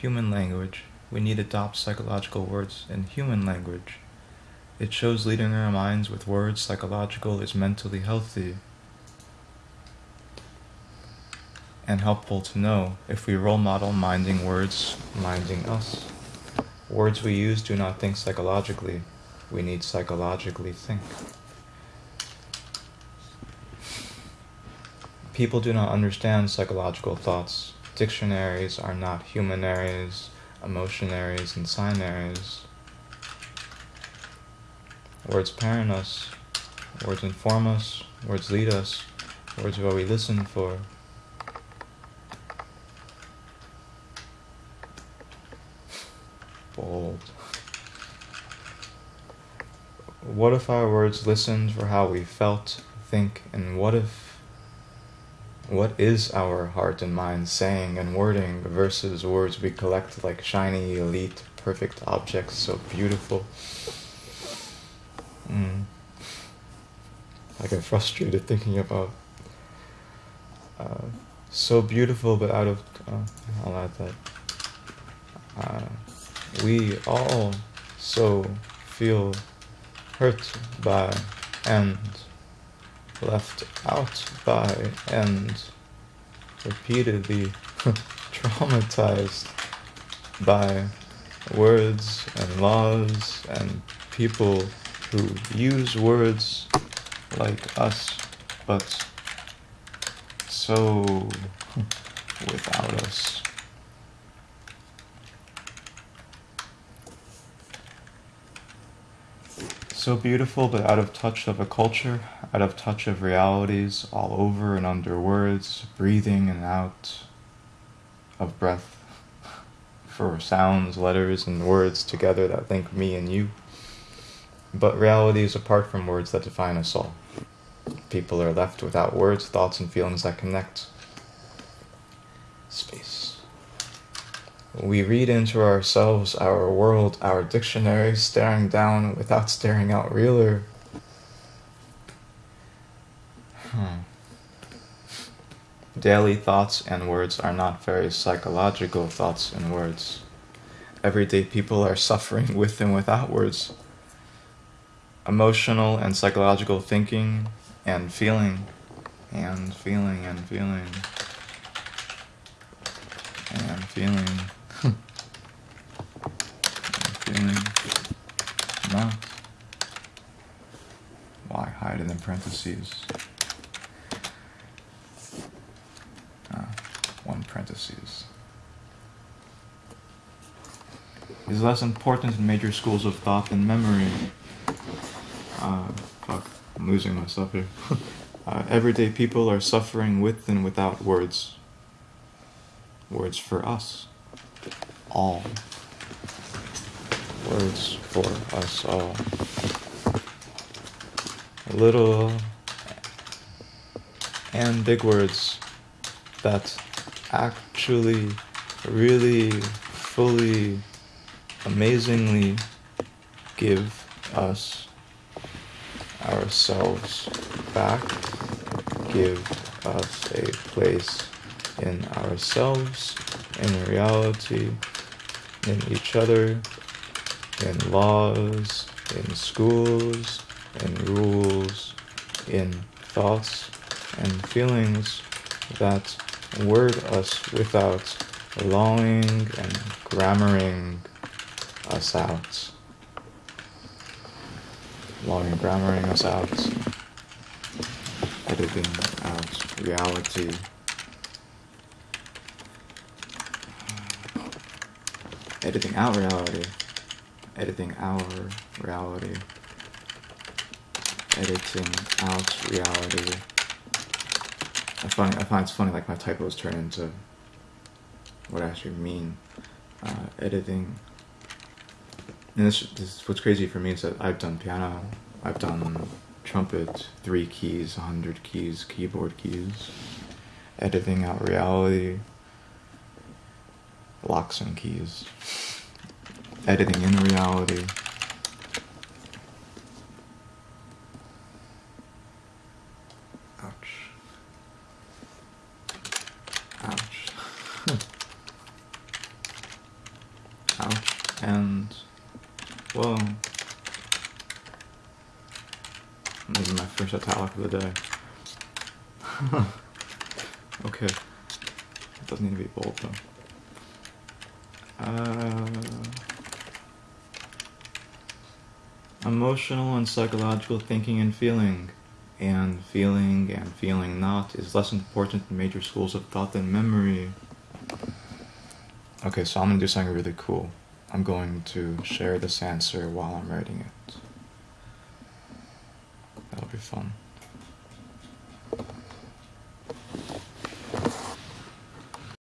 human language. We need adopt psychological words in human language. It shows leading our minds with words psychological is mentally healthy and helpful to know if we role model minding words, minding us. Words we use do not think psychologically. We need psychologically think. People do not understand psychological thoughts. Dictionaries are not humanaries, emotionaries, and signaries. Words parent us, words inform us, words lead us, words what we listen for. Bold. What if our words listened for how we felt, think, and what if what is our heart and mind saying and wording versus words we collect like shiny, elite, perfect objects, so beautiful? Mm. I get frustrated thinking about uh, so beautiful, but out of. Uh, I'll add that. Uh, we all so feel hurt by and left out by and repeatedly traumatized by words and laws and people who use words like us, but so without us. So beautiful, but out of touch of a culture, out of touch of realities, all over and under words, breathing and out of breath for sounds, letters, and words together that link me and you. But reality is apart from words that define us all. People are left without words, thoughts, and feelings that connect. We read into ourselves, our world, our dictionary, staring down without staring out realer. Hmm. Daily thoughts and words are not very psychological thoughts and words. Everyday people are suffering with and without words emotional and psychological thinking and feeling and feeling and feeling and feeling not why hide it in parentheses uh, one parentheses is less important in major schools of thought than memory uh, fuck, I'm losing myself here. uh, everyday people are suffering with and without words. Words for us. All. Words for us all. Little and big words that actually, really, fully, amazingly give us ourselves back, give us a place in ourselves, in reality, in each other, in laws, in schools, in rules, in thoughts and feelings that word us without longing and grammaring us out long and grammaring us out, editing out reality. Editing out reality, editing our reality, editing out reality. I find I find it's funny like my typos turn into what I actually mean. Uh, editing. And this, this what's crazy for me is that I've done piano, I've done trumpet, three keys, hundred keys, keyboard keys, editing out reality, locks and keys, editing in reality. Ouch. Ouch. And, well, maybe my first italic of the day. okay. It doesn't need to be bold though. Uh, emotional and psychological thinking and feeling. And feeling and feeling not is less important in major schools of thought than memory. Okay, so I'm gonna do something really cool. I'm going to share this answer while I'm writing it. That'll be fun.